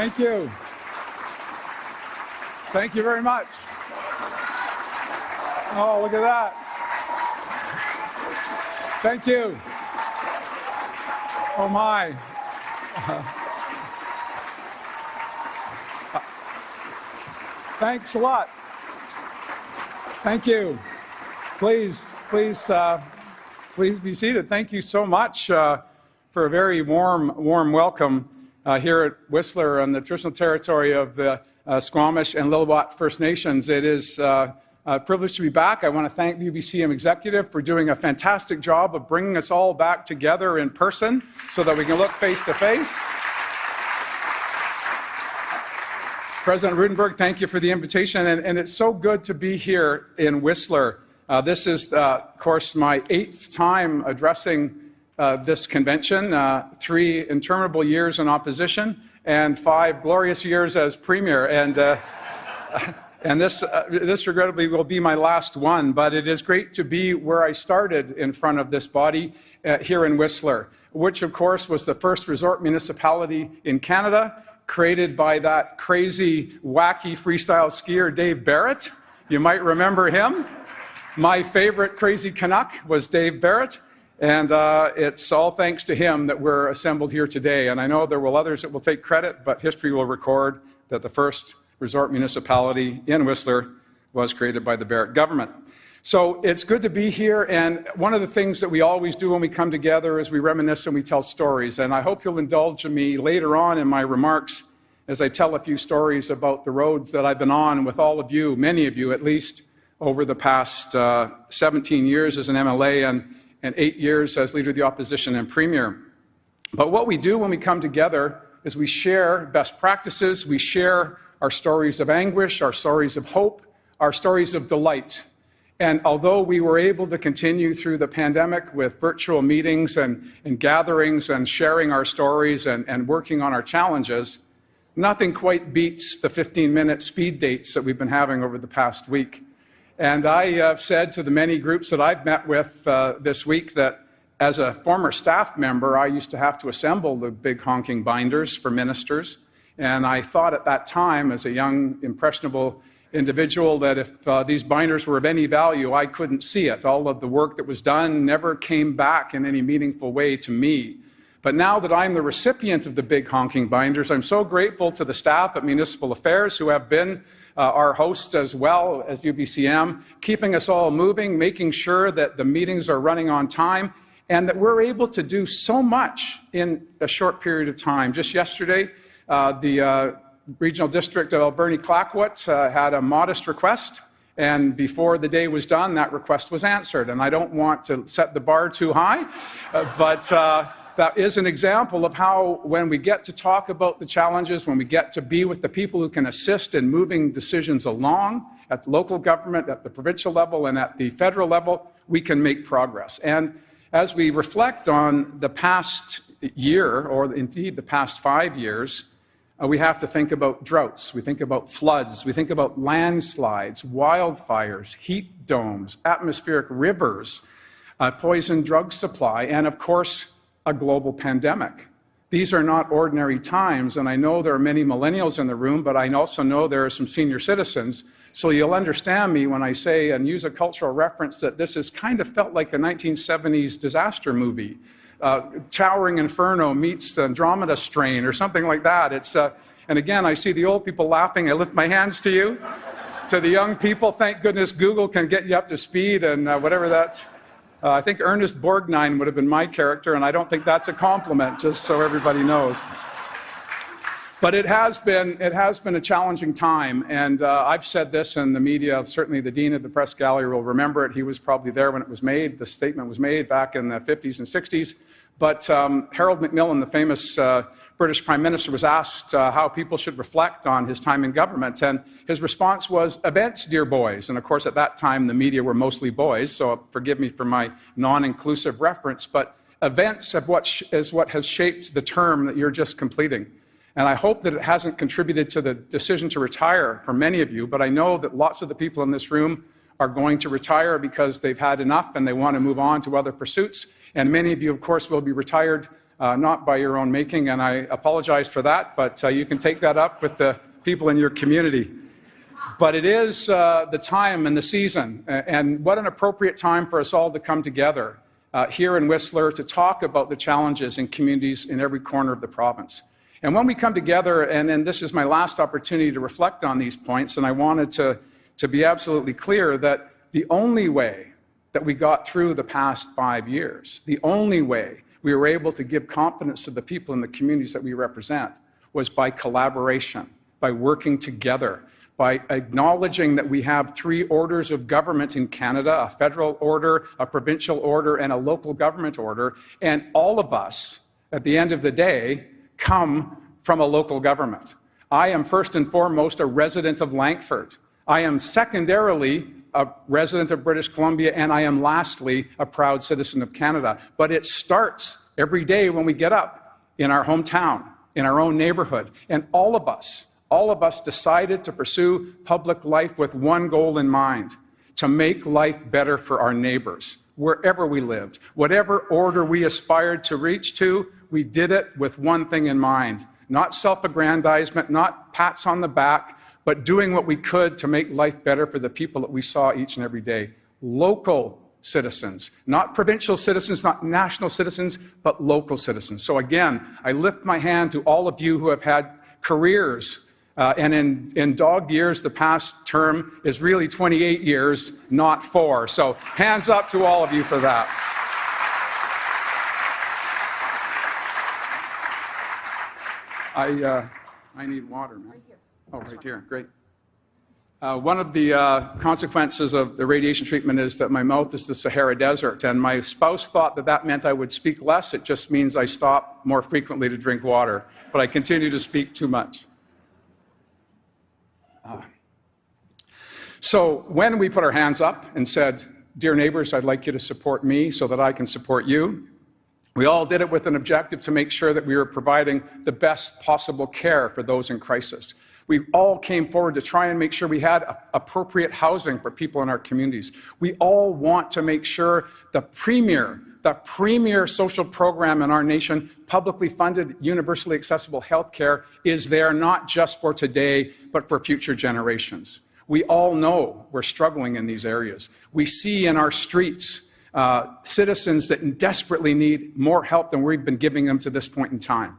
Thank you. Thank you very much. Oh, look at that. Thank you. Oh, my. Thanks a lot. Thank you. Please, please, uh, please be seated. Thank you so much uh, for a very warm, warm welcome here at Whistler on the traditional territory of the uh, Squamish and Lil'wat First Nations. It is uh, a privilege to be back. I want to thank the UBCM executive for doing a fantastic job of bringing us all back together in person so that we can look face to face. President Roodenburg, thank you for the invitation. And, and, it's so good to be here in Whistler. Uh, this is, uh, of course, my eighth time addressing uh, this convention, uh, three interminable years in opposition, and five glorious years as premier. And, uh, and this, uh, this, regrettably, will be my last one, but it is great to be where I started in front of this body here in Whistler, which, of course, was the first resort municipality in Canada created by that crazy, wacky freestyle skier, Dave Barrett. You might remember him. My favorite crazy Canuck was Dave Barrett. And uh, it's all thanks to him that we're assembled here today. And I know there will others that will take credit, but history will record that the first resort municipality in Whistler was created by the Barrett government. So it's good to be here, and one of the things that we always do when we come together is we reminisce and we tell stories. And I hope you'll indulge in me later on in my remarks as I tell a few stories about the roads that I've been on with all of you, many of you at least, over the past uh, 17 years as an MLA and, and eight years as Leader of the Opposition and Premier. But what we do when we come together is we share best practices, we share our stories of anguish, our stories of hope, our stories of delight. And although we were able to continue through the pandemic with virtual meetings and, and gatherings and sharing our stories and, and working on our challenges, nothing quite beats the 15 minute speed dates that we've been having over the past week. And I uh, said to the many groups that I've met with uh, this week that as a former staff member, I used to have to assemble the big honking binders for ministers. And I thought at that time, as a young, impressionable individual that if uh, these binders were of any value, I couldn't see it. All of the work that was done never came back in any meaningful way to me. But now that I'm the recipient of the big honking binders, I'm so grateful to the staff at Municipal Affairs who have been uh, our hosts as well as UBCM, keeping us all moving, making sure that the meetings are running on time, and that we're able to do so much in a short period of time. Just yesterday, uh, the uh, Regional District of Alberni Clayoquot uh, had a modest request, and before the day was done, that request was answered. And I don't want to set the bar too high, uh, but uh, that is an example of how, when we get to talk about the challenges, when we get to be with the people who can assist in moving decisions along at local government, at the provincial level, and at the federal level, we can make progress. And as we reflect on the past year, or indeed the past five years, uh, we have to think about droughts, we think about floods, we think about landslides, wildfires, heat domes, atmospheric rivers, uh, poison drug supply, and of course, a global pandemic. These are not ordinary times, and I know there are many millennials in the room, but I also know there are some senior citizens. So you'll understand me when I say and use a cultural reference that this has kind of felt like a 1970s disaster movie uh, Towering Inferno meets the Andromeda Strain or something like that. It's, uh, and again, I see the old people laughing. I lift my hands to you. to the young people, thank goodness Google can get you up to speed and uh, whatever that's. Uh, I think Ernest Borgnine would have been my character, and I don't think that's a compliment, just so everybody knows. But it has been, it has been a challenging time, and uh, I've said this in the media. Certainly, the dean of the press gallery will remember it. He was probably there when it was made. The statement was made back in the 50s and 60s. But um, Harold Macmillan, the famous uh, British Prime Minister, was asked uh, how people should reflect on his time in government. And his response was, Events, dear boys. And of course, at that time, the media were mostly boys, so forgive me for my non inclusive reference. But events what is what has shaped the term that you're just completing. And I hope that it hasn't contributed to the decision to retire for many of you, but I know that lots of the people in this room are going to retire because they've had enough and they want to move on to other pursuits. And many of you, of course, will be retired uh, not by your own making, and I apologize for that, but uh, you can take that up with the people in your community. But it is uh, the time and the season, and what an appropriate time for us all to come together uh, here in Whistler to talk about the challenges in communities in every corner of the province. And when we come together, and, and this is my last opportunity to reflect on these points, and I wanted to, to be absolutely clear that the only way that we got through the past five years, the only way we were able to give confidence to the people in the communities that we represent was by collaboration, by working together, by acknowledging that we have three orders of government in Canada a federal order, a provincial order, and a local government order. And all of us, at the end of the day, come from a local government. I am first and foremost a resident of Langford. I am secondarily a resident of British Columbia, and I am lastly a proud citizen of Canada. But it starts every day when we get up in our hometown, in our own neighborhood. And all of us, all of us decided to pursue public life with one goal in mind to make life better for our neighbors, wherever we lived. Whatever order we aspired to reach to, we did it with one thing in mind not self aggrandizement, not pats on the back, but doing what we could to make life better for the people that we saw each and every day. Local citizens, not provincial citizens, not national citizens, but local citizens. So again, I lift my hand to all of you who have had careers uh, and in, in dog years, the past term is really 28 years, not four. So hands up to all of you for that. I, uh, I need water, man. Right oh, right here. Great. Uh, one of the uh, consequences of the radiation treatment is that my mouth is the Sahara Desert, and my spouse thought that that meant I would speak less. It just means I stop more frequently to drink water, but I continue to speak too much. So when we put our hands up and said, Dear neighbors, I'd like you to support me so that I can support you, we all did it with an objective to make sure that we were providing the best possible care for those in crisis. We all came forward to try and make sure we had appropriate housing for people in our communities. We all want to make sure the premier, the premier social program in our nation, publicly funded, universally accessible health care, is there not just for today, but for future generations. We all know we're struggling in these areas. We see in our streets uh, citizens that desperately need more help than we've been giving them to this point in time.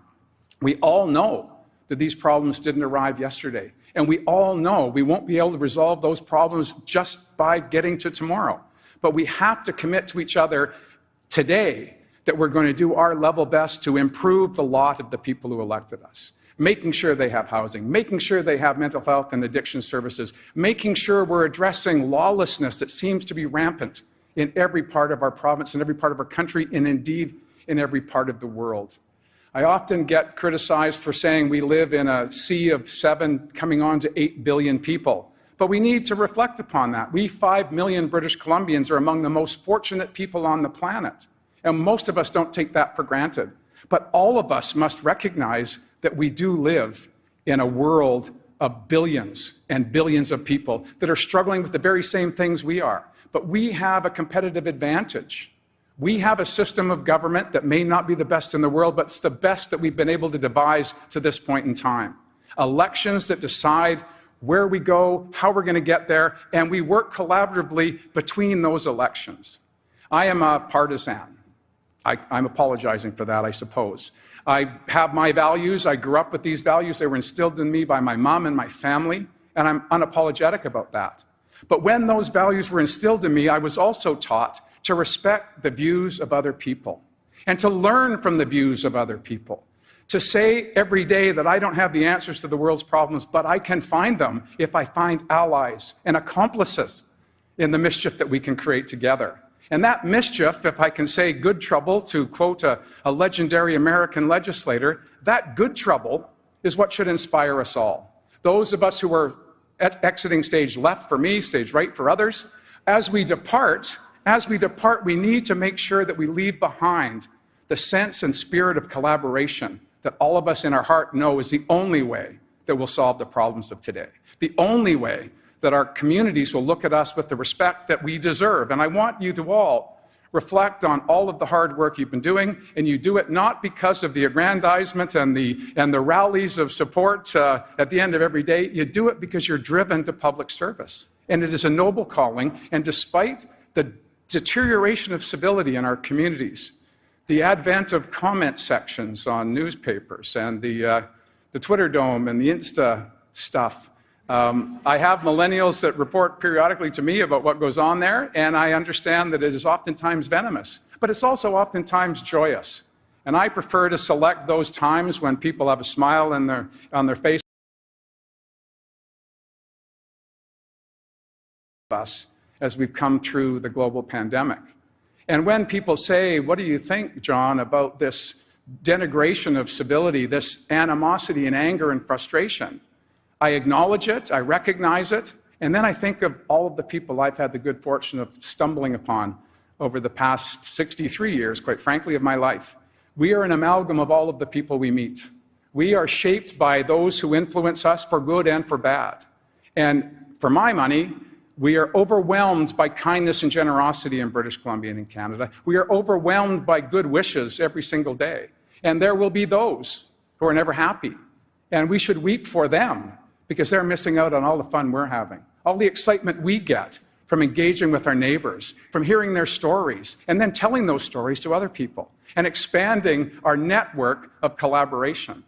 We all know that these problems didn't arrive yesterday. And we all know we won't be able to resolve those problems just by getting to tomorrow. But we have to commit to each other today that we're going to do our level best to improve the lot of the people who elected us making sure they have housing, making sure they have mental health and addiction services, making sure we're addressing lawlessness that seems to be rampant in every part of our province, in every part of our country, and indeed in every part of the world. I often get criticized for saying we live in a sea of seven coming on to eight billion people. But we need to reflect upon that. We, five million British Columbians, are among the most fortunate people on the planet. And most of us don't take that for granted. But all of us must recognize that we do live in a world of billions and billions of people that are struggling with the very same things we are. But we have a competitive advantage. We have a system of government that may not be the best in the world, but it's the best that we've been able to devise to this point in time. Elections that decide where we go, how we're going to get there, and we work collaboratively between those elections. I am a partisan. I, am apologizing for that, I suppose. I have my values. I grew up with these values. They were instilled in me by my mom and my family, and I'm unapologetic about that. But when those values were instilled in me, I was also taught to respect the views of other people and to learn from the views of other people. To say every day that I don't have the answers to the world's problems, but I can find them if I find allies and accomplices in the mischief that we can create together. And that mischief, if I can say good trouble, to quote a, a legendary American legislator, that good trouble is what should inspire us all. Those of us who are exiting stage left for me, stage right for others, as we depart, as we depart, we need to make sure that we leave behind the sense and spirit of collaboration that all of us in our heart know is the only way that will solve the problems of today. The only way that our communities will look at us with the respect that we deserve. And I want you to all reflect on all of the hard work you've been doing, and you do it not because of the aggrandizement and the, and the rallies of support uh, at the end of every day. You do it because you're driven to public service. And it is a noble calling, and despite the deterioration of civility in our communities, the advent of comment sections on newspapers and the, uh, the Twitter dome and the Insta stuff, um, I have millennials that report periodically to me about what goes on there, and I understand that it is oftentimes venomous, but it's also oftentimes joyous. And I prefer to select those times when people have a smile in their, on their face. Us as we've come through the global pandemic. And when people say, What do you think, John, about this denigration of civility, this animosity and anger and frustration? I acknowledge it, I recognize it, and then I think of all of the people I've had the good fortune of stumbling upon over the past 63 years, quite frankly, of my life. We are an amalgam of all of the people we meet. We are shaped by those who influence us for good and for bad. And for my money, we are overwhelmed by kindness and generosity in British Columbia and in Canada. We are overwhelmed by good wishes every single day. And there will be those who are never happy. And we should weep for them because they're missing out on all the fun we're having, all the excitement we get from engaging with our neighbors, from hearing their stories, and then telling those stories to other people, and expanding our network of collaboration.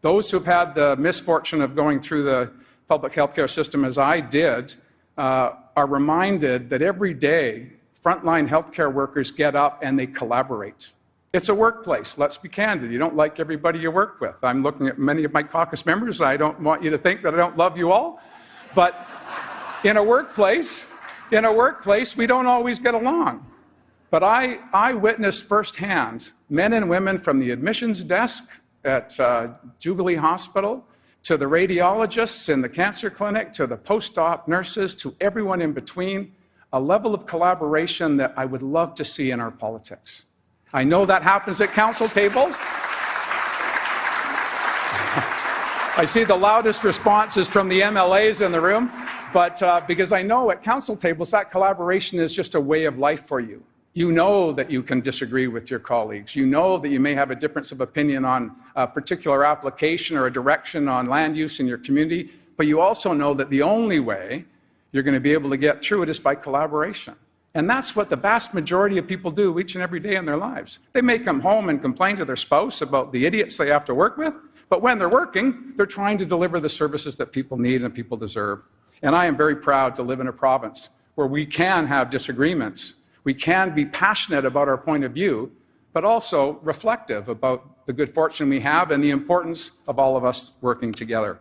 Those who've had the misfortune of going through the public healthcare system as I did uh, are reminded that every day frontline healthcare workers get up and they collaborate. It's a workplace. Let's be candid. You don't like everybody you work with. I'm looking at many of my caucus members. I don't want you to think that I don't love you all. But in a workplace, in a workplace, we don't always get along. But I, I witnessed firsthand men and women from the admissions desk at uh, Jubilee Hospital to the radiologists in the cancer clinic to the post op nurses to everyone in between, a level of collaboration that I would love to see in our politics. I know that happens at council tables. I see the loudest responses from the MLAs in the room, but uh, because I know at council tables that collaboration is just a way of life for you. You know that you can disagree with your colleagues. You know that you may have a difference of opinion on a particular application or a direction on land use in your community, but you also know that the only way you're going to be able to get through it is by collaboration. And that's what the vast majority of people do each and every day in their lives. They may come home and complain to their spouse about the idiots they have to work with, but when they're working, they're trying to deliver the services that people need and people deserve. And I am very proud to live in a province where we can have disagreements. We can be passionate about our point of view, but also reflective about the good fortune we have and the importance of all of us working together.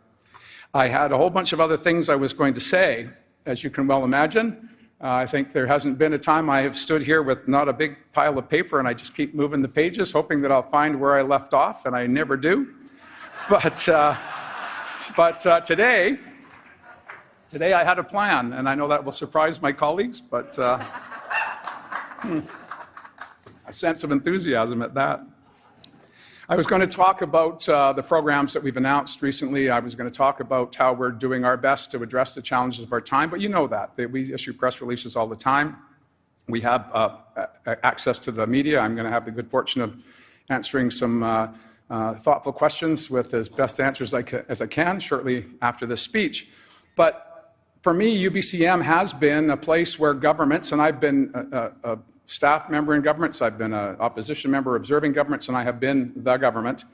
I had a whole bunch of other things I was going to say, as you can well imagine. Uh, I think there hasn't been a time I have stood here with not a big pile of paper and I just keep moving the pages, hoping that I'll find where I left off, and I never do. But, uh, but uh, today, today I had a plan, and I know that will surprise my colleagues, but uh, hmm, a sense of enthusiasm at that. I was going to talk about uh, the programs that we've announced recently. I was going to talk about how we're doing our best to address the challenges of our time, but you know that. We issue press releases all the time. We have uh, access to the media. I'm going to have the good fortune of answering some uh, uh thoughtful questions with as best answers as I can shortly after this speech. But for me, UBCM has been a place where governments, and I've been a, a staff member in governments, I've been an opposition member observing governments, and I have been the government.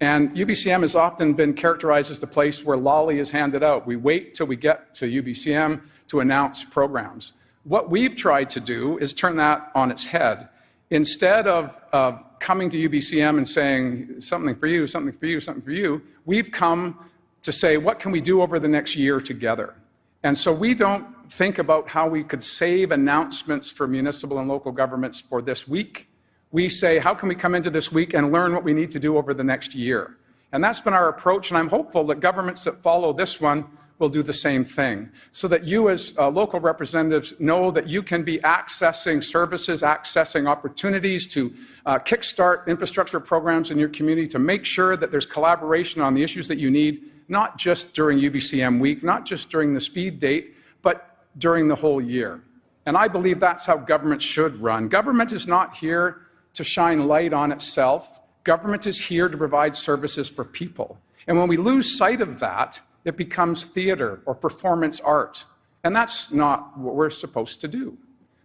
And UBCM has often been characterized as the place where lolly is handed out. We wait till we get to UBCM to announce programs. What we've tried to do is turn that on its head. Instead of uh, coming to UBCM and saying something for you, something for you, something for you, we've come to say, what can we do over the next year together? And so we don't think about how we could save announcements for municipal and local governments for this week. We say, how can we come into this week and learn what we need to do over the next year? And that's been our approach, and I'm hopeful that governments that follow this one will do the same thing so that you, as uh, local representatives, know that you can be accessing services, accessing opportunities to uh, kickstart infrastructure programs in your community to make sure that there's collaboration on the issues that you need, not just during UBCM week, not just during the speed date, but during the whole year. And I believe that's how government should run. Government is not here to shine light on itself. Government is here to provide services for people. And when we lose sight of that, it becomes theater or performance art. And that's not what we're supposed to do.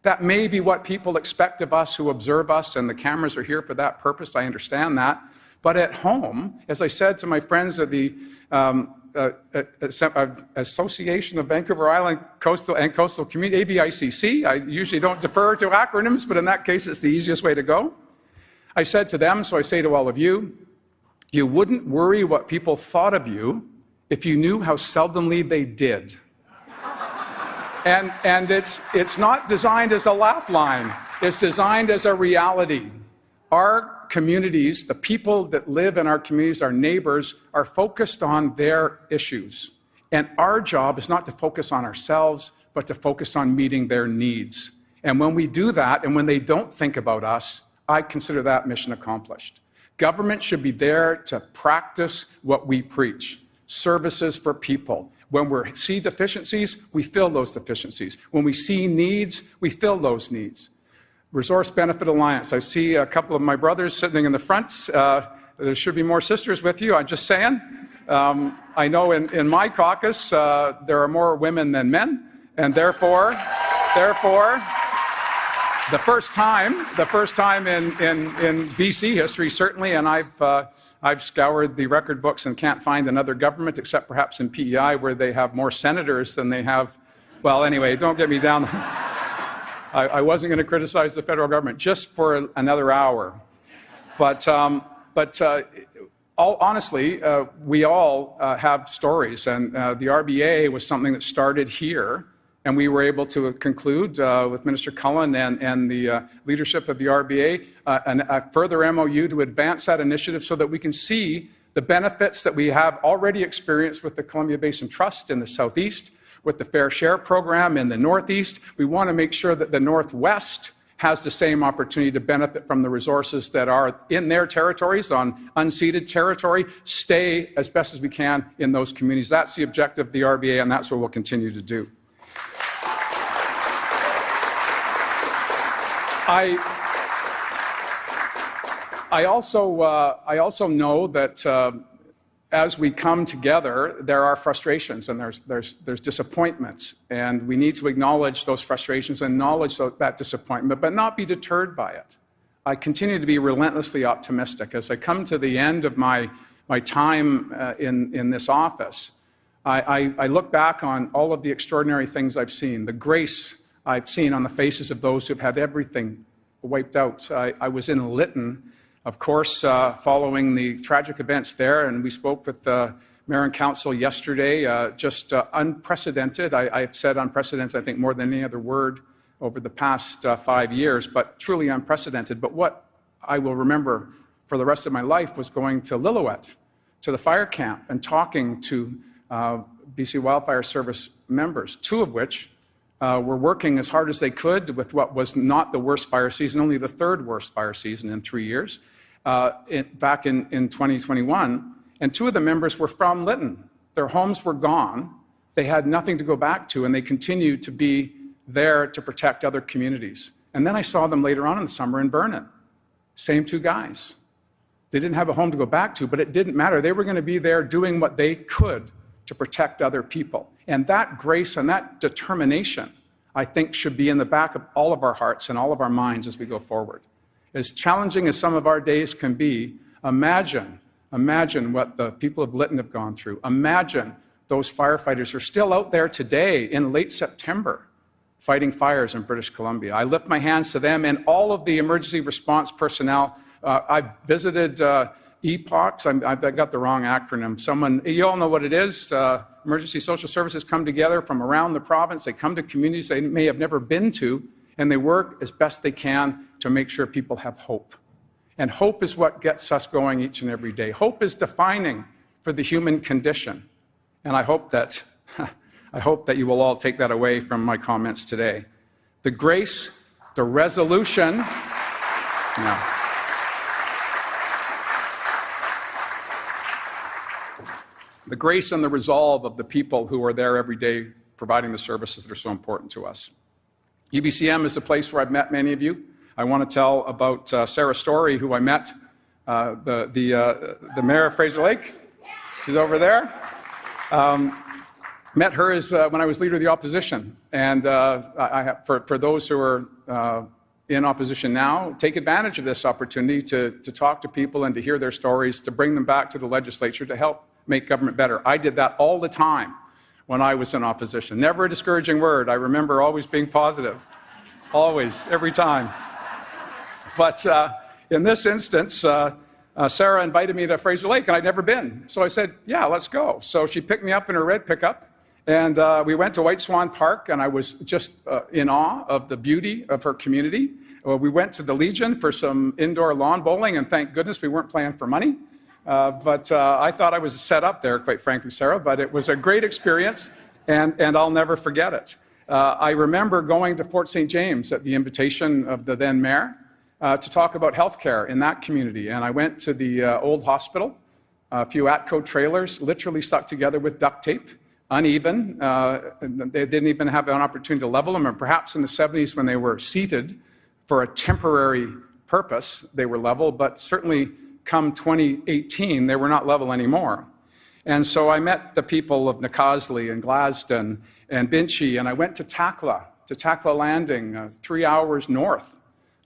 That may be what people expect of us who observe us, and the cameras are here for that purpose. I understand that. But at home, as I said to my friends at the um, uh, uh, uh, Association of Vancouver Island Coastal and Coastal Community, AVICC, I usually don't defer to acronyms, but in that case, it's the easiest way to go. I said to them, so I say to all of you, you wouldn't worry what people thought of you if you knew how seldomly they did. and and it's, it's not designed as a laugh line, it's designed as a reality. Our communities, the people that live in our communities, our neighbors, are focused on their issues. And our job is not to focus on ourselves, but to focus on meeting their needs. And when we do that, and when they don't think about us, I consider that mission accomplished. Government should be there to practice what we preach services for people. When we see deficiencies, we fill those deficiencies. When we see needs, we fill those needs. Resource Benefit Alliance. I see a couple of my brothers sitting in the front. Uh, there should be more sisters with you, I'm just saying. Um, I know in, in my caucus uh, there are more women than men, and therefore, therefore, the first time, the first time in, in, in BC history, certainly, and I've, uh, I've scoured the record books and can't find another government, except perhaps in PEI, where they have more senators than they have. Well, anyway, don't get me down. I, I wasn't going to criticize the federal government just for another hour. But, um, but uh, all, honestly, uh, we all uh, have stories, and uh, the RBA was something that started here and we were able to conclude uh, with Minister Cullen and, and the uh, leadership of the RBA an, a further MOU to advance that initiative so that we can see the benefits that we have already experienced with the Columbia Basin Trust in the southeast, with the Fair Share program in the northeast. We want to make sure that the northwest has the same opportunity to benefit from the resources that are in their territories, on unceded territory, stay as best as we can in those communities. That's the objective of the RBA, and that's what we'll continue to do. I, I, also, uh, I also know that uh, as we come together, there are frustrations and there's, there's, there's disappointments. And we need to acknowledge those frustrations and acknowledge that disappointment, but not be deterred by it. I continue to be relentlessly optimistic. As I come to the end of my, my time uh, in, in this office, I, I, I look back on all of the extraordinary things I've seen, the grace I've seen on the faces of those who've had everything wiped out. I, I was in Lytton, of course, uh, following the tragic events there, and we spoke with the mayor and council yesterday. Uh, just uh, unprecedented. I, have said unprecedented, I think, more than any other word over the past uh, five years, but truly unprecedented. But what I will remember for the rest of my life was going to Lillooet, to the fire camp, and talking to uh, BC Wildfire Service members, two of which uh, were working as hard as they could with what was not the worst fire season, only the third worst fire season in three years, uh, in, back in, in 2021. And two of the members were from Lytton. Their homes were gone. They had nothing to go back to, and they continued to be there to protect other communities. And then I saw them later on in the summer in Vernon. Same two guys. They didn't have a home to go back to, but it didn't matter. They were going to be there doing what they could to protect other people. And that grace and that determination, I think, should be in the back of all of our hearts and all of our minds as we go forward. As challenging as some of our days can be, imagine, imagine what the people of Lytton have gone through. Imagine those firefighters are still out there today in late September fighting fires in British Columbia. I lift my hands to them and all of the emergency response personnel. Uh, I've visited uh, EPOCS. i have got the wrong acronym. Someone, you all know what it is. Uh, emergency social services come together from around the province. They come to communities they may have never been to, and they work as best they can to make sure people have hope. And hope is what gets us going each and every day. Hope is defining for the human condition. And I hope that I hope that you will all take that away from my comments today. The grace, the resolution, no. The grace and the resolve of the people who are there every day providing the services that are so important to us. UBCM is a place where I've met many of you. I want to tell about uh, Sarah Storey, who I met, uh, the, the, uh, the mayor of Fraser Lake. She's over there. Um, met her as, uh, when I was leader of the opposition. And uh, I, for, for those who are uh, in opposition now, take advantage of this opportunity to, to talk to people and to hear their stories, to bring them back to the legislature to help make government better. I did that all the time when I was in opposition. Never a discouraging word. I remember always being positive. Always, every time. But uh, in this instance, uh, uh, Sarah invited me to Fraser Lake, and I'd never been. So I said, Yeah, let's go. So she picked me up in her red pickup, and uh, we went to White Swan Park, and I was just uh, in awe of the beauty of her community. Uh, we went to the Legion for some indoor lawn bowling, and thank goodness we weren't playing for money. Uh, but uh, I thought I was set up there, quite frankly, Sarah, but it was a great experience, and, and I'll never forget it. Uh, I remember going to Fort St. James at the invitation of the then mayor uh, to talk about healthcare in that community. And I went to the uh, old hospital, a few Atco trailers, literally stuck together with duct tape, uneven. They didn't even have an opportunity to level them, and perhaps in the 70s when they were seated for a temporary purpose, they were level, but certainly come 2018, they were not level anymore. And so I met the people of Nak'azdli and Tl'azt'en and Binche, and I went to Takla, to Takla Landing, uh, three hours north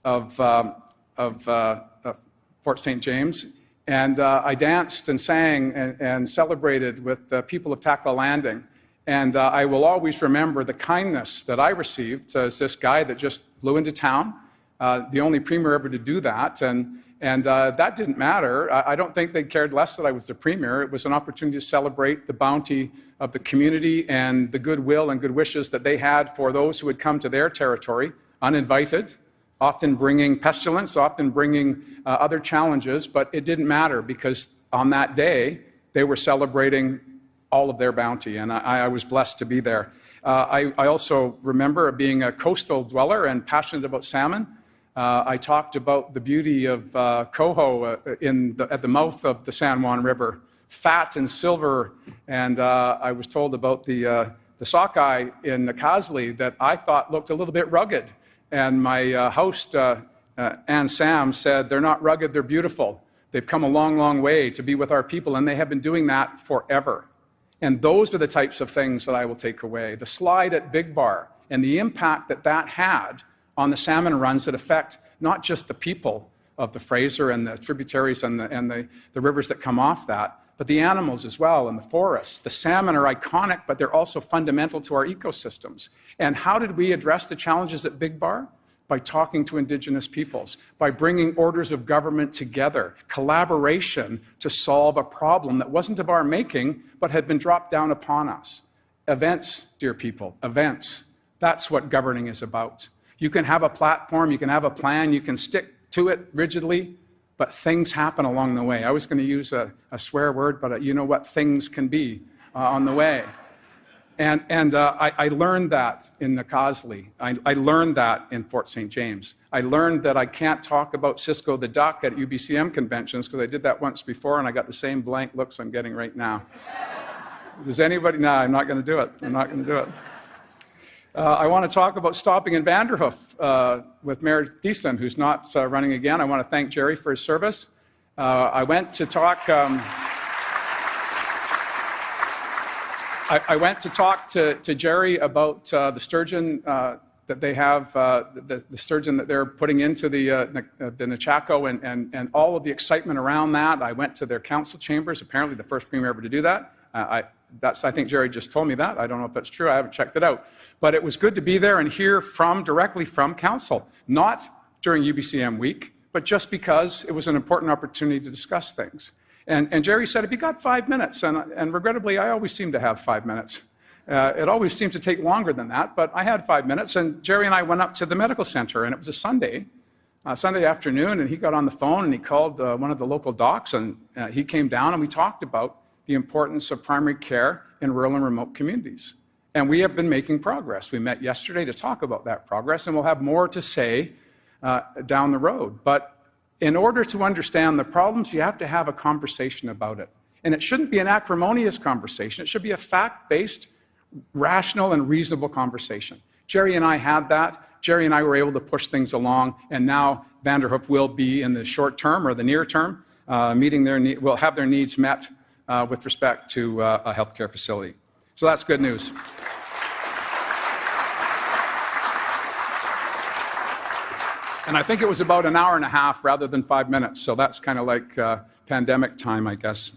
of, um, of, uh, of, Fort St. James. And uh, I danced and sang and, and, celebrated with the people of Takla Landing. And uh, I will always remember the kindness that I received as this guy that just flew into town, uh, the only premier ever to do that. And and uh, that didn't matter. I, don't think they cared less that I was the premier. It was an opportunity to celebrate the bounty of the community and the goodwill and good wishes that they had for those who had come to their territory uninvited, often bringing pestilence, often bringing uh, other challenges. But it didn't matter because on that day, they were celebrating all of their bounty. And I, I was blessed to be there. Uh, I, I also remember being a coastal dweller and passionate about salmon. Uh, I talked about the beauty of uh, coho uh, in the, at the mouth of the San Juan River, fat and silver. And uh, I was told about the, uh, the sockeye in the Nak'azdli that I thought looked a little bit rugged. And my uh, host, Ann Sam, said, They're not rugged, they're beautiful. They've come a long, long way to be with our people, and they have been doing that forever. And those are the types of things that I will take away. The slide at Big Bar and the impact that that had on the salmon runs that affect not just the people of the Fraser and the tributaries and the, and the, the rivers that come off that, but the animals as well and the forests. The salmon are iconic, but they're also fundamental to our ecosystems. And how did we address the challenges at Big Bar? By talking to Indigenous peoples, by bringing orders of government together, collaboration to solve a problem that wasn't of our making, but had been dropped down upon us. Events, dear people, events. That's what governing is about. You can have a platform, you can have a plan, you can stick to it rigidly, but things happen along the way. I was going to use a, a swear word, but uh, you know what things can be uh, on the way. And, and uh, I, I, learned that in Nak'azdli. I, I learned that in Fort St. James. I learned that I can't talk about Cisco the Duck at UBCM conventions because I did that once before and I got the same blank looks I'm getting right now. Does anybody? No, I'm not going to do it. I'm not going to do it. Uh, I want to talk about stopping in Vanderhoof uh, with Mayor Thiessen, who's not uh, running again. I want to thank Gerry for his service. Uh, I went to talk. Um, I, I, went to talk to, to Gerry about uh, the sturgeon uh, that they have, the, the, sturgeon that they're putting into the, the Nechako and, and, and all of the excitement around that. I went to their council chambers, apparently the first premier ever to do that. I, that's, I think Gerry just told me that. I don't know if that's true. I haven't checked it out. But it was good to be there and hear from directly from council, not during UBCM week, but just because it was an important opportunity to discuss things. And, and Gerry said, if you got five minutes, and, and regrettably, I always seem to have five minutes. Uh, it always seems to take longer than that, but I had five minutes, and Gerry and I went up to the medical center, and it was a Sunday, uh, Sunday afternoon, and he got on the phone and he called uh, one of the local docs, and uh, he came down, and we talked about the importance of primary care in rural and remote communities. And we have been making progress. We met yesterday to talk about that progress, and we'll have more to say uh, down the road. But in order to understand the problems, you have to have a conversation about it. And it shouldn't be an acrimonious conversation, it should be a fact based, rational, and reasonable conversation. Gerry and I had that. Gerry and I were able to push things along, and now Vanderhoof will be in the short term or the near term, uh, meeting their will have their needs met uh, with respect to uh, a healthcare facility. So that's good news. And I think it was about an hour and a half rather than five minutes. So that's kind of like uh, pandemic time, I guess.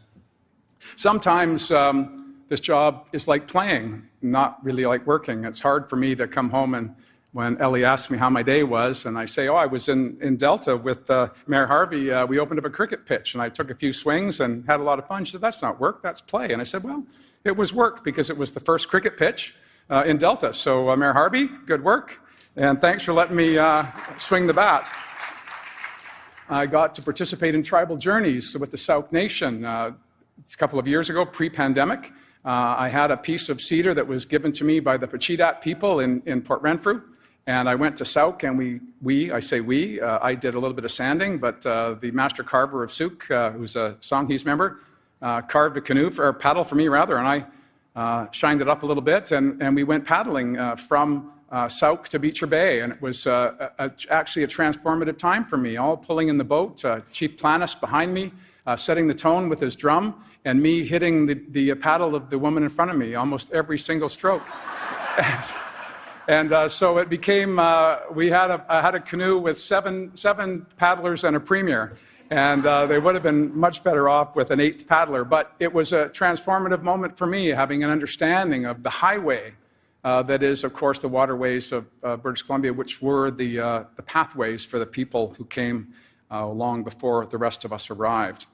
Sometimes um, this job is like playing, not really like working. It's hard for me to come home and when Ellie asks me how my day was, and I say, Oh, I was in, in Delta with uh, Mayor Harvey. Uh, we opened up a cricket pitch, and I took a few swings and had a lot of fun. She said, That's not work, that's play. And I said, Well, it was work because it was the first cricket pitch uh, in Delta. So, uh, Mayor Harvey, good work. And thanks for letting me uh, swing the bat. I got to participate in tribal journeys with the T'Sou-ke Nation uh, a couple of years ago, pre pandemic. I had a piece of cedar that was given to me by the Pacheedaht people in, in Port Renfrew. And I went to T'Sou-ke, and we, we I say we, uh, I did a little bit of sanding, but uh, the master carver of T'Sou-ke, uh, who's a Songhees member, carved a canoe, for, or paddle for me rather, and I shined it up a little bit, and, and we went paddling from uh, T'Sou-ke to Beecher Bay, and it was uh, a, a, actually a transformative time for me. All pulling in the boat, uh, Chief Planes behind me, uh, setting the tone with his drum, and me hitting the, the paddle of the woman in front of me almost every single stroke. and, uh, so it became, uh, we had a, I had a canoe with seven, seven paddlers and a premier. And they would have been much better off with an eighth paddler. But it was a transformative moment for me, having an understanding of the highway uh, that is, of course, the waterways of uh, British Columbia, which were the, uh, the pathways for the people who came uh, long before the rest of us arrived.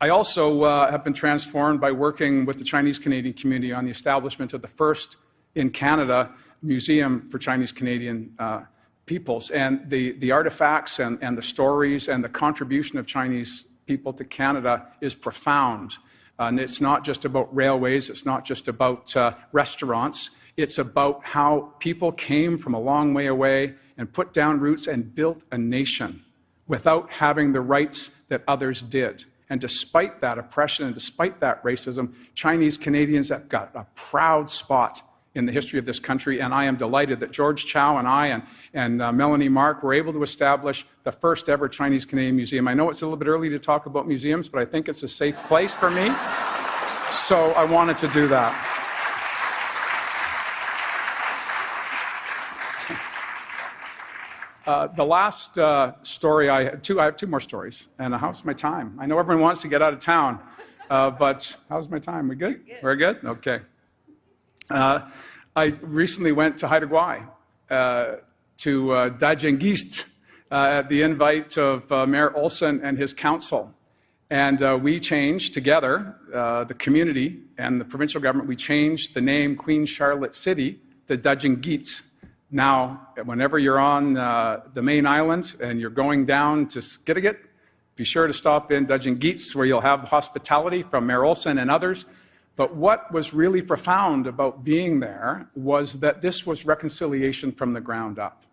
I also uh, have been transformed by working with the Chinese Canadian community on the establishment of the first in Canada museum for Chinese Canadian uh, peoples. And the, the artifacts and, and the stories and the contribution of Chinese people to Canada is profound. And it's not just about railways, it's not just about uh, restaurants. It's about how people came from a long way away and put down roots and built a nation without having the rights that others did. And despite that oppression and despite that racism, Chinese Canadians have got a proud spot in the history of this country. And I am delighted that George Chow and I and, and uh, Melanie Mark were able to establish the first ever Chinese Canadian museum. I know it's a little bit early to talk about museums, but I think it's a safe place for me. So I wanted to do that. Uh, the last uh, story I have two, I have two more stories. And how's my time? I know everyone wants to get out of town, uh, but how's my time? We good? good. We're good? Okay. Uh, I recently went to Haida Gwaii, uh, to uh, Daajing Giids, uh, at the invite of uh, Mayor Olsen and his council. And uh, we changed together, the community and the provincial government, we changed the name Queen Charlotte City to Daajing Giids. Now, whenever you're on the main island and you're going down to Skidegate, be sure to stop in Daajing Giids, where you'll have hospitality from Mayor Olsen and others. But what was really profound about being there was that this was reconciliation from the ground up.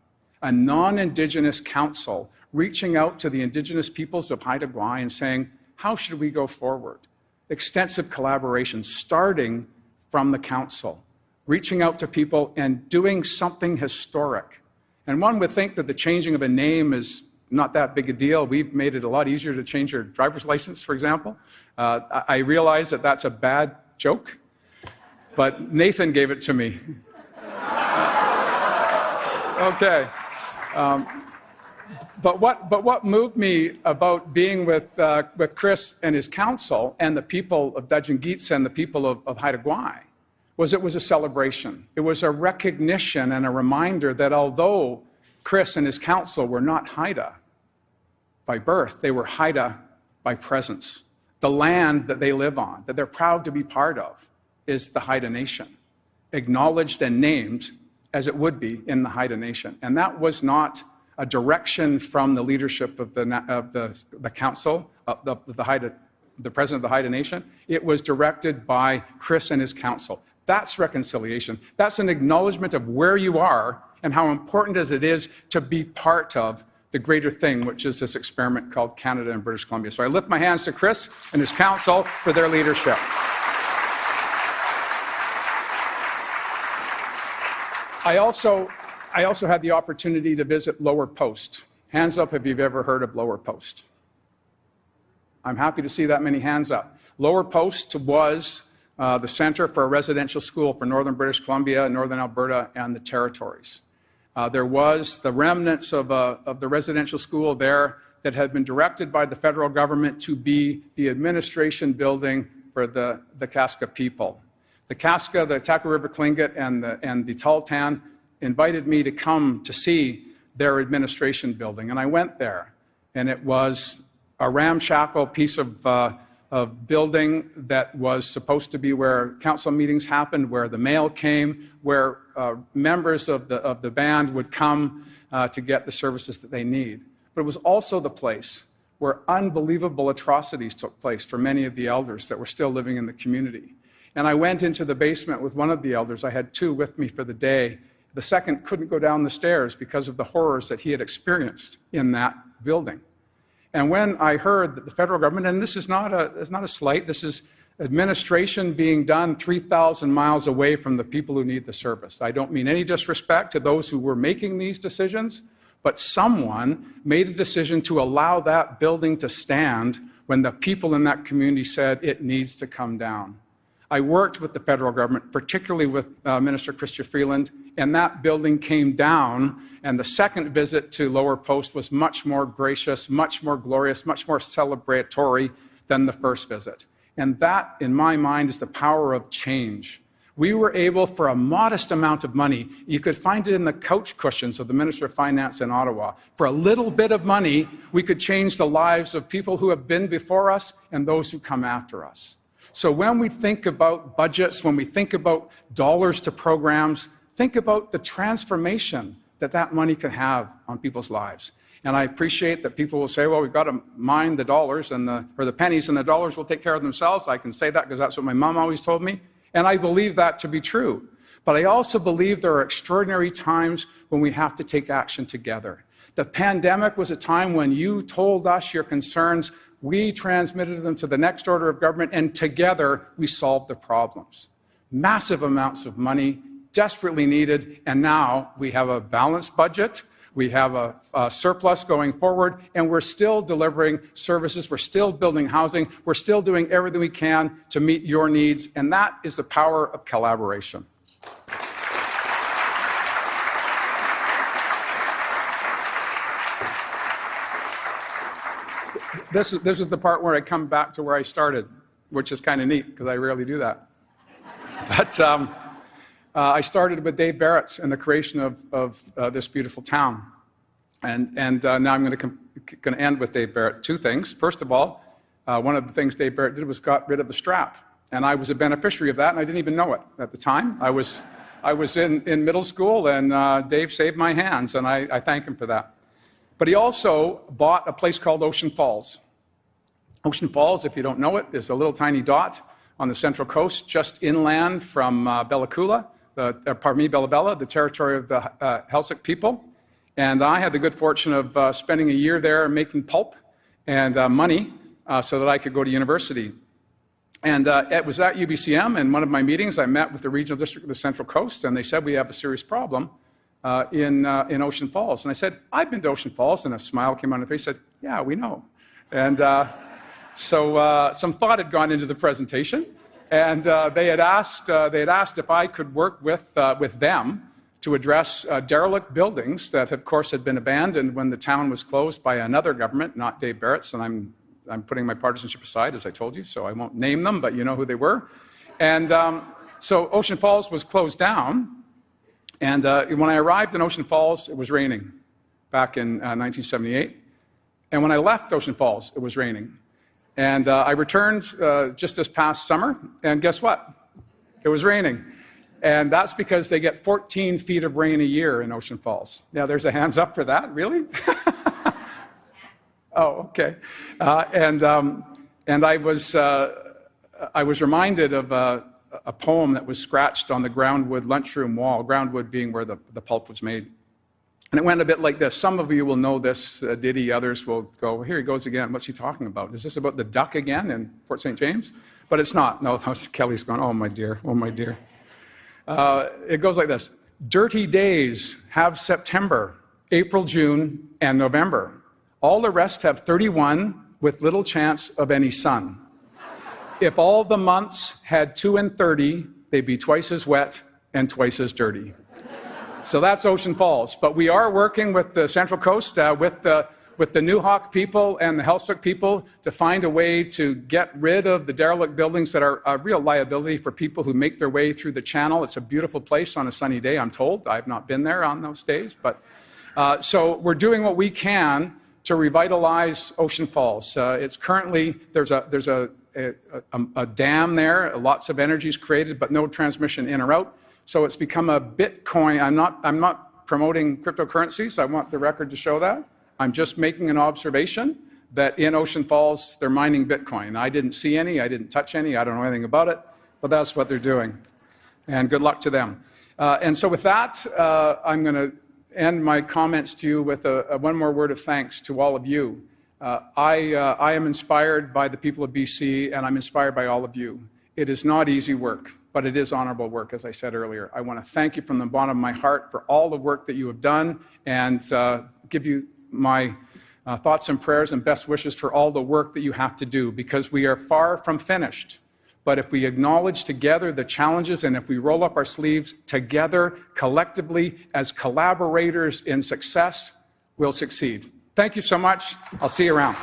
A non Indigenous council reaching out to the Indigenous peoples of Haida Gwaii and saying, How should we go forward? Extensive collaboration starting from the council, reaching out to people and doing something historic. And one would think that the changing of a name is not that big a deal. We've made it a lot easier to change your driver's license, for example. Uh, I realize that that's a bad joke, but Nathan gave it to me. okay. Um, but what, but what moved me about being with, uh, with Chris and his council and the people of Daajing Giids and the people of, of Haida Gwaii was it was a celebration. It was a recognition and a reminder that although Chris and his council were not Haida by birth, they were Haida by presence the land that they live on, that they're proud to be part of, is the Haida Nation, acknowledged and named as it would be in the Haida Nation. And that was not a direction from the leadership of the, of the, the council, the, the Haida the president of the Haida Nation. It was directed by Chris and his council. That's reconciliation. That's an acknowledgement of where you are and how important as it is to be part of the greater thing, which is this experiment called Canada and British Columbia. So I lift my hands to Chris and his council for their leadership. I also, I also had the opportunity to visit Lower Post. Hands up if you've ever heard of Lower Post. I'm happy to see that many hands up. Lower Post was uh, the center for a residential school for northern British Columbia, northern Alberta, and the territories. Uh, there was the remnants of, uh, of the residential school there that had been directed by the federal government to be the administration building for the, the Kaska people. The Kaska, the Taku River Tlingit, and the, and the Tahltan invited me to come to see their administration building, and I went there. And it was a ramshackle piece of, uh, of building that was supposed to be where council meetings happened, where the mail came, where uh, members of the, of the band would come uh, to get the services that they need. But it was also the place where unbelievable atrocities took place for many of the elders that were still living in the community. And I went into the basement with one of the elders. I had two with me for the day. The second couldn't go down the stairs because of the horrors that he had experienced in that building. And when I heard that the federal government, and this is not a, it's not a slight, this is administration being done 3,000 miles away from the people who need the service. I don't mean any disrespect to those who were making these decisions, but someone made a decision to allow that building to stand when the people in that community said it needs to come down. I worked with the federal government, particularly with uh, Minister Chrystia Freeland, and that building came down. And the second visit to Lower Post was much more gracious, much more glorious, much more celebratory than the first visit. And that, in my mind, is the power of change. We were able, for a modest amount of money, you could find it in the couch cushions of the Minister of Finance in Ottawa. For a little bit of money, we could change the lives of people who have been before us and those who come after us. So when we think about budgets, when we think about dollars to programs, think about the transformation that that money can have on people's lives. And I appreciate that people will say, well, we've got to mind the dollars and the, or the pennies and the dollars will take care of themselves. I can say that because that's what my mom always told me. And I believe that to be true. But I also believe there are extraordinary times when we have to take action together. The pandemic was a time when you told us your concerns we transmitted them to the next order of government, and together we solved the problems. Massive amounts of money, desperately needed, and now we have a balanced budget. We have a, a, surplus going forward, and we're still delivering services. We're still building housing. We're still doing everything we can to meet your needs, and that is the power of collaboration. This, is, this is the part where I come back to where I started, which is kind of neat because I rarely do that. But um, uh, I started with Dave Barrett and the creation of, of uh, this beautiful town. And, and uh, now I'm going to end with Dave Barrett. Two things. First of all, uh, one of the things Dave Barrett did was got rid of the strap. And I was a beneficiary of that, and I didn't even know it at the time. I was, I was in, in middle school, and uh, Dave saved my hands, and I, I thank him for that. But he also bought a place called Ocean Falls. Ocean Falls, if you don't know it, is a little tiny dot on the central coast, just inland from uh, Bella Coola, the, uh, pardon me, Bella Bella, the territory of the uh, people. And I had the good fortune of uh, spending a year there making pulp and uh, money uh, so that I could go to university. And it was at UBCM, in one of my meetings, I met with the regional district of the Central Coast, and they said we have a serious problem uh, in, uh, in Ocean Falls. And I said, I've been to Ocean Falls. And a smile came on her face. I said, Yeah, we know. And uh, so uh, some thought had gone into the presentation. And uh, they, had asked, they had asked if I could work with, with them to address derelict buildings that, of course, had been abandoned when the town was closed by another government, not Dave Barrett's. And I'm, I'm putting my partisanship aside, as I told you, so I won't name them, but you know who they were. And um, so Ocean Falls was closed down. And uh, when I arrived in Ocean Falls, it was raining back in uh, 1978. And when I left Ocean Falls, it was raining. And uh, I returned uh, just this past summer, and guess what? It was raining. And that's because they get 14 feet of rain a year in Ocean Falls. Yeah, there's a hands up for that, really? oh, okay. Uh, and um, and I was, uh, I was reminded of a, poem that was scratched on the Groundwood lunchroom wall, Groundwood being where the, the pulp was made. And it went a bit like this. Some of you will know this uh, ditty, others will go, here he goes again. What's he talking about? Is this about the duck again in Fort St. James? But it's not. No, Kelly's going, oh my dear, oh my dear. Uh, it goes like this Dirty days have September, April, June, and November. All the rest have 31 with little chance of any sun. If all the months had 2 and 30, they'd be twice as wet and twice as dirty. So that's Ocean Falls. But we are working with the Central Coast, uh, with the with the Nuxalk people and the Heiltsuk people to find a way to get rid of the derelict buildings that are a real liability for people who make their way through the channel. It's a beautiful place on a sunny day, I'm told. I've not been there on those days. But uh, so we're doing what we can to revitalize Ocean Falls. Uh, it's currently, there's a, there's a, a, a, dam there, lots of energy is created, but no transmission in or out. So it's become a Bitcoin. I'm not, I'm not promoting cryptocurrencies. I want the record to show that. I'm just making an observation that in Ocean Falls, they're mining Bitcoin. I didn't see any, I didn't touch any, I don't know anything about it, but that's what they're doing. And good luck to them. Uh, and so, with that, uh, I'm going to end my comments to you with a, a, one more word of thanks to all of you. Uh, I, uh, I am inspired by the people of BC, and I'm inspired by all of you. It is not easy work, but it is honorable work, as I said earlier. I want to thank you from the bottom of my heart for all the work that you have done and uh, give you my uh, thoughts and prayers and best wishes for all the work that you have to do because we are far from finished. But if we acknowledge together the challenges and if we roll up our sleeves together, collectively, as collaborators in success, we'll succeed. Thank you so much. I'll see you around.